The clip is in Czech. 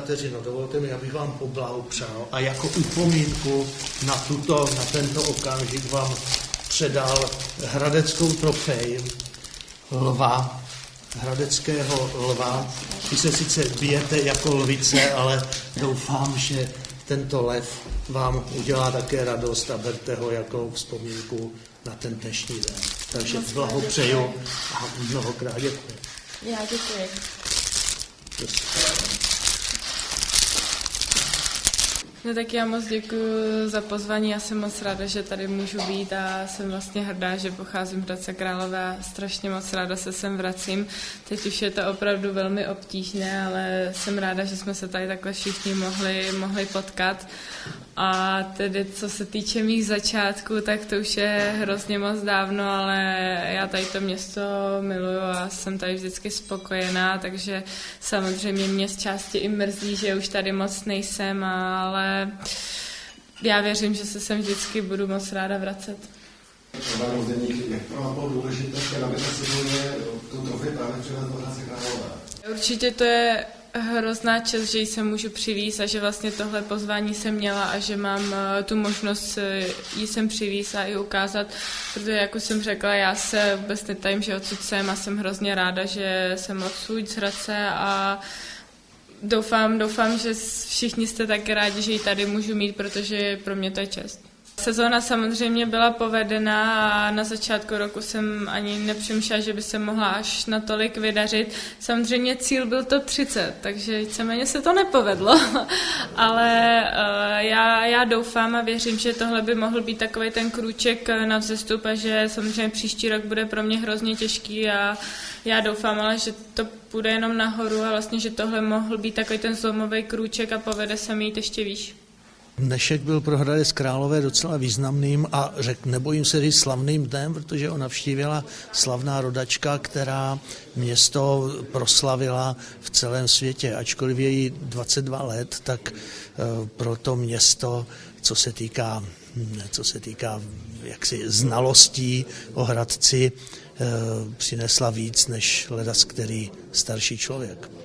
vteřinu, dovolte mi, abych vám poblahopřál a jako upomínku na, tuto, na tento okamžik vám předal hradeckou trofej lva, hradeckého lva. Vy se sice bijete jako lvice, ale doufám, že tento lev vám udělá také radost a berte ho jako vzpomínku na ten dnešní den. Takže blahopřeju a mnohokrát děkuji. Já děkuji. No tak já moc děkuji za pozvání, já jsem moc ráda, že tady můžu být a jsem vlastně hrdá, že pocházím z Hradce Králové a strašně moc ráda se sem vracím. Teď už je to opravdu velmi obtížné, ale jsem ráda, že jsme se tady takhle všichni mohli, mohli potkat. A tedy co se týče mých začátků, tak to už je hrozně moc dávno, ale já tady to město miluju a jsem tady vždycky spokojená, takže samozřejmě mě z části i mrzí, že už tady moc nejsem, ale já věřím, že se sem vždycky budu moc ráda vracet. Jak pro vás bylo důležité, se trofej právě? Určitě to je hrozná čest, že se můžu přivízt a že vlastně tohle pozvání jsem měla a že mám eh, tu možnost eh, jí sem přivízt a i ukázat, protože jako jsem řekla, já se vůbec netajím, že odsud jsem a jsem hrozně ráda, že jsem odsud z Hradce a doufám, doufám, že všichni jste taky rádi, že ji tady můžu mít, protože pro mě to je čest. Sezóna samozřejmě byla povedená a na začátku roku jsem ani nepřemýšlela, že by se mohla až natolik vydařit. Samozřejmě cíl byl to 30, takže víceméně se to nepovedlo, ale uh, já, já doufám a věřím, že tohle by mohl být takový ten krůček na vzestup a že samozřejmě příští rok bude pro mě hrozně těžký a já doufám, ale že to půjde jenom nahoru a vlastně, že tohle mohl být takový ten zlomový krůček a povede se mi ještě výš. Dnešek byl pro Hradec Králové docela významným a řek, nebojím se říct slavným dnem, protože ho navštívila slavná rodačka, která město proslavila v celém světě. Ačkoliv je jí 22 let, tak eh, pro to město, co se týká, hm, co se týká jaksi znalostí o Hradci, eh, přinesla víc než ledas který starší člověk.